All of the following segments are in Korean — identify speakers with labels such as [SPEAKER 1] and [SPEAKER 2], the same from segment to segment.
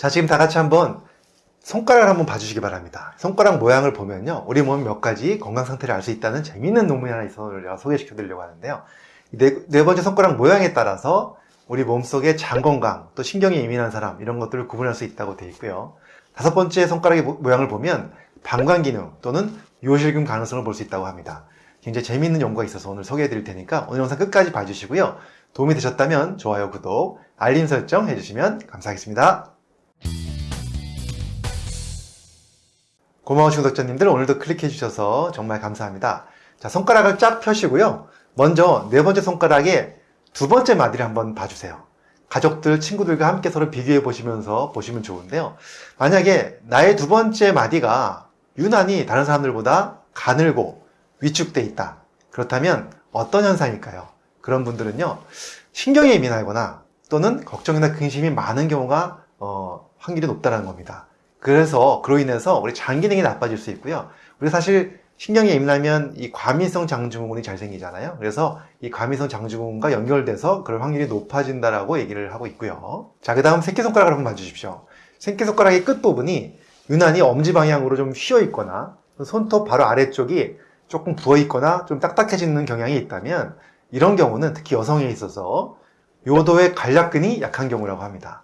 [SPEAKER 1] 자 지금 다 같이 한번 손가락을 한번 봐주시기 바랍니다. 손가락 모양을 보면요 우리 몸 몇 가지 건강 상태를 알 수 있다는 재미있는 논문이 하나 있어서 소개시켜 드리려고 하는데요. 네, 네 번째 손가락 모양에 따라서 우리 몸속의 장 건강 또 신경이 예민한 사람 이런 것들을 구분할 수 있다고 되어 있고요. 다섯 번째 손가락의 모- 모양을 보면 방광 기능 또는 요실금 가능성을 볼 수 있다고 합니다. 굉장히 재미있는 연구가 있어서 오늘 소개해 드릴 테니까 오늘 영상 끝까지 봐주시고요. 도움이 되셨다면 좋아요 구독 알림 설정 해주시면 감사하겠습니다 고마우신 구독자님들 오늘도 클릭해 주셔서 정말 감사합니다. 자, 손가락을 쫙 펴시고요. 먼저 네 번째 손가락에 두 번째 마디를 한번 봐주세요. 가족들, 친구들과 함께 서로 비교해 보시면서 보시면 좋은데요. 만약에 나의 두 번째 마디가 유난히 다른 사람들보다 가늘고 위축돼 있다. 그렇다면 어떤 현상일까요? 그런 분들은요, 신경이 예민하거나 또는 걱정이나 근심이 많은 경우가 어, 확률이 높다는 겁니다. 그래서 그로 인해서 우리 장 기 능이 나빠질 수 있고요. 우리 사실 신경이 예민하면 이 과민성 장증후군이 잘 생기잖아요. 그래서 이 과민성 장증후군과 연결돼서 그럴 확률이 높아진다라고 얘기를 하고 있고요. 자, 그 다음 새끼손가락을 한번 봐주십시오. 새끼손가락의 끝부분이 유난히 엄지 방향으로 좀 휘어 있거나 손톱 바로 아래쪽이 조금 부어 있거나 좀 딱딱해지는 경향이 있다면 이런 경우는 특히 여성에 있어서 요도의 관략근이 약한 경우라고 합니다.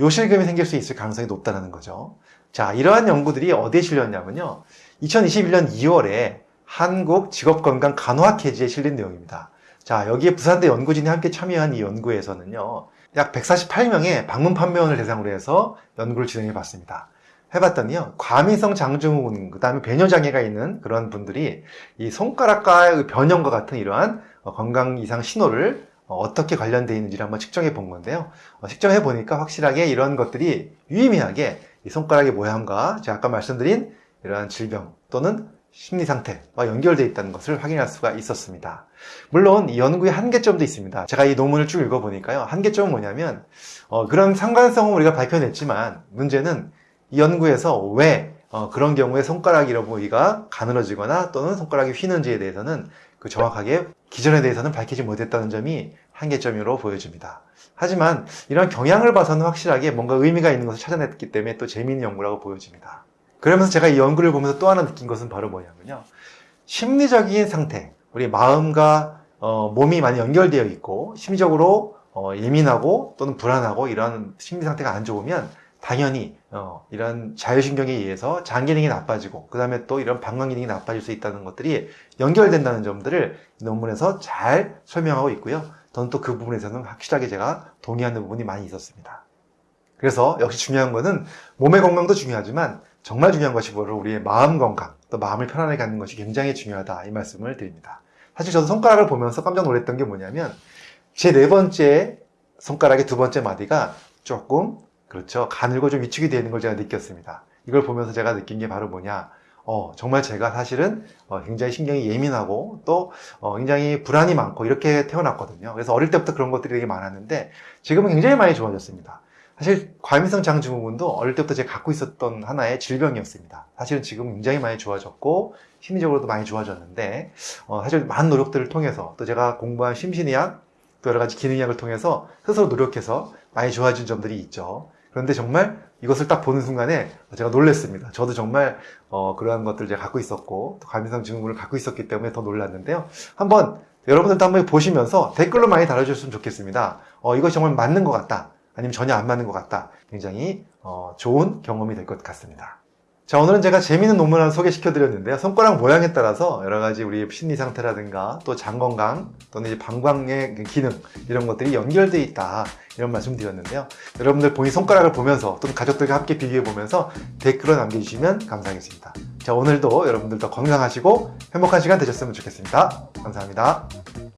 [SPEAKER 1] 요실금이 생길 수 있을 가능성이 높다는 거죠. 자, 이러한 연구들이 어디에 실렸냐면요. 2021년 2월에 한국 직업건강 간호학회지에 실린 내용입니다. 자, 여기에 부산대 연구진이 함께 참여한 이 연구에서는요. 약 148명의 방문 판매원을 대상으로 해서 연구를 진행해 봤습니다. 해봤더니요. 과민성 장증후군, 그 다음에 배뇨장애가 있는 그런 분들이 이 손가락과의 변형과 같은 이러한 어, 건강 이상 신호를 어, 어떻게 관련되어 있는지를 한번 측정해 본 건데요. 어, 측정해 보니까 확실하게 이런 것들이 유의미하게 이 손가락의 모양과 제가 아까 말씀드린 이러한 질병 또는 심리 상태와 연결되어 있다는 것을 확인할 수가 있었습니다. 물론 이 연구의 한계점도 있습니다. 제가 이 논문을 쭉 읽어보니까요. 한계점은 뭐냐면 어, 그런 상관성은 우리가 밝혀냈지만 문제는 이 연구에서 왜 어, 그런 경우에 손가락 이러보기가 가늘어지거나 또는 손가락이 휘는지에 대해서는 그 정확하게 기전에 대해서는 밝히지 못했다는 점이 한계점으로 보여집니다. 하지만 이런 경향을 봐서는 확실하게 뭔가 의미가 있는 것을 찾아냈기 때문에 또 재미있는 연구라고 보여집니다. 그러면서 제가 이 연구를 보면서 또 하나 느낀 것은 바로 뭐냐면요. 심리적인 상태, 우리 마음과 어, 몸이 많이 연결되어 있고 심리적으로 어, 예민하고 또는 불안하고 이런 심리 상태가 안 좋으면 당연히 어, 이런 자율신경에 의해서 장 기능이 나빠지고 그 다음에 또 이런 방광 기능이 나빠질 수 있다는 것들이 연결된다는 점들을 이 논문에서 잘 설명하고 있고요. 저는 또 그 부분에서는 확실하게 제가 동의하는 부분이 많이 있었습니다. 그래서 역시 중요한 것은 몸의 건강도 중요하지만 정말 중요한 것이 바로 우리의 마음 건강, 또 마음을 편안하게 갖는 것이 굉장히 중요하다 이 말씀을 드립니다. 사실 저도 손가락을 보면서 깜짝 놀랐던 게 뭐냐면 제 네 번째 손가락의 두 번째 마디가 조금 그렇죠 가늘고 좀 위축이 되는 걸 제가 느꼈습니다. 이걸 보면서 제가 느낀 게 바로 뭐냐 어, 정말 제가 사실은 어, 굉장히 신경이 예민하고 또 어, 굉장히 불안이 많고 이렇게 태어났거든요. 그래서 어릴 때부터 그런 것들이 되게 많았는데 지금은 굉장히 많이 좋아졌습니다. 사실 과민성 장증후군도 어릴 때부터 제가 갖고 있었던 하나의 질병이었습니다. 사실은 지금 굉장히 많이 좋아졌고 심리적으로도 많이 좋아졌는데 어, 사실 많은 노력들을 통해서 또 제가 공부한 심신의학 또 여러 가지 기능의학을 통해서 스스로 노력해서 많이 좋아진 점들이 있죠. 그런데 정말 이것을 딱 보는 순간에 제가 놀랐습니다. 저도 정말 어, 그러한 것들을 제가 갖고 있었고 또 과민성 증후군을 갖고 있었기 때문에 더 놀랐는데요. 한번 여러분들도 한번 보시면서 댓글로 많이 달아주셨으면 좋겠습니다. 어, 이것이 정말 맞는 것 같다. 아니면 전혀 안 맞는 것 같다. 굉장히 어, 좋은 경험이 될 것 같습니다. 자 오늘은 제가 재미있는 논문 하나 소개시켜 드렸는데요. 손가락 모양에 따라서 여러 가지 우리 심리 상태라든가 또 장 건강 또는 이제 방광의 기능 이런 것들이 연결되어 있다 이런 말씀 드렸는데요. 여러분들 본인 손가락을 보면서 또는 가족들과 함께 비교해 보면서 댓글을 남겨주시면 감사하겠습니다. 자 오늘도 여러분들 더 건강하시고 행복한 시간 되셨으면 좋겠습니다. 감사합니다